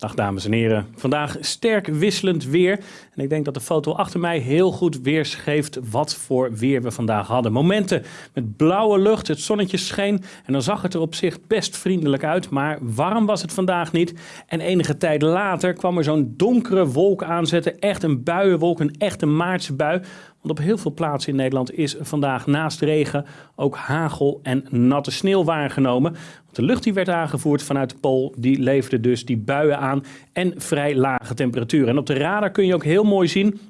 Dag dames en heren. Vandaag sterk wisselend weer. En ik denk dat de foto achter mij heel goed weergeeft wat voor weer we vandaag hadden. Momenten met blauwe lucht, het zonnetje scheen en dan zag het er op zich best vriendelijk uit. Maar warm was het vandaag niet. En enige tijd later kwam er zo'n donkere wolk aanzetten. Echt een buienwolk, een echte maartse bui. Want op heel veel plaatsen in Nederland is vandaag naast regen ook hagel en natte sneeuw waargenomen. Want de lucht die werd aangevoerd vanuit de Pool, die leverde dus die buien aan en vrij lage temperaturen. En op de radar kun je ook heel mooi zien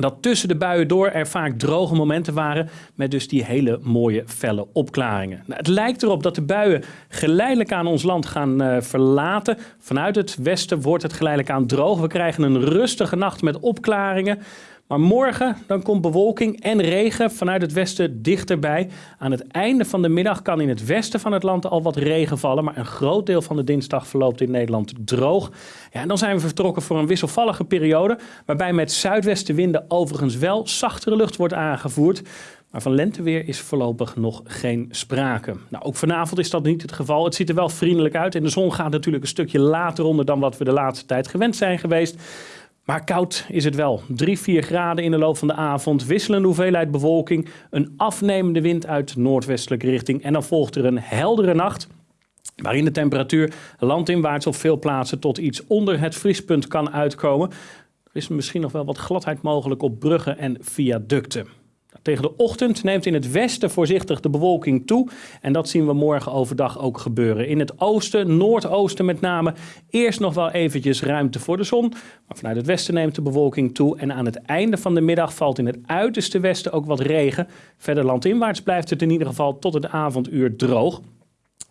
dat tussen de buien door er vaak droge momenten waren met dus die hele mooie felle opklaringen. Nou, het lijkt erop dat de buien geleidelijk aan ons land gaan uh, verlaten. Vanuit het westen wordt het geleidelijk aan droog. We krijgen een rustige nacht met opklaringen. Maar morgen dan komt bewolking en regen vanuit het westen dichterbij. Aan het einde van de middag kan in het westen van het land al wat regen vallen. Maar een groot deel van de dinsdag verloopt in Nederland droog. Ja, en dan zijn we vertrokken voor een wisselvallige periode. Waarbij met zuidwestenwinden overigens wel zachtere lucht wordt aangevoerd. Maar van lenteweer is voorlopig nog geen sprake. Nou, ook vanavond is dat niet het geval. Het ziet er wel vriendelijk uit en de zon gaat natuurlijk een stukje later onder dan wat we de laatste tijd gewend zijn geweest. Maar koud is het wel. 3, 4 graden in de loop van de avond, wisselende hoeveelheid bewolking, een afnemende wind uit noordwestelijke richting en dan volgt er een heldere nacht waarin de temperatuur landinwaarts op veel plaatsen tot iets onder het vriespunt kan uitkomen. Er is misschien nog wel wat gladheid mogelijk op bruggen en viaducten. Tegen de ochtend neemt in het westen voorzichtig de bewolking toe. En dat zien we morgen overdag ook gebeuren. In het oosten, noordoosten met name, eerst nog wel eventjes ruimte voor de zon. Maar vanuit het westen neemt de bewolking toe. En aan het einde van de middag valt in het uiterste westen ook wat regen. Verder landinwaarts blijft het in ieder geval tot het avonduur droog.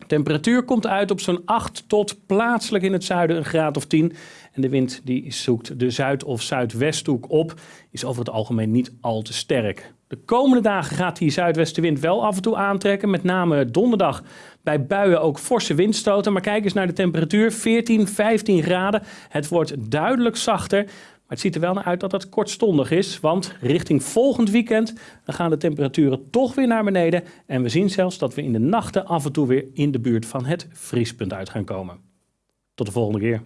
Temperatuur komt uit op zo'n 8 tot plaatselijk in het zuiden een graad of 10. En de wind die zoekt de zuid- of zuidwesthoek op, is over het algemeen niet al te sterk. De komende dagen gaat die zuidwestenwind wel af en toe aantrekken. Met name donderdag bij buien ook forse windstoten. Maar kijk eens naar de temperatuur. 14, 15 graden. Het wordt duidelijk zachter. Maar het ziet er wel naar uit dat het kortstondig is. Want richting volgend weekend gaan de temperaturen toch weer naar beneden. En we zien zelfs dat we in de nachten af en toe weer in de buurt van het vriespunt uit gaan komen. Tot de volgende keer.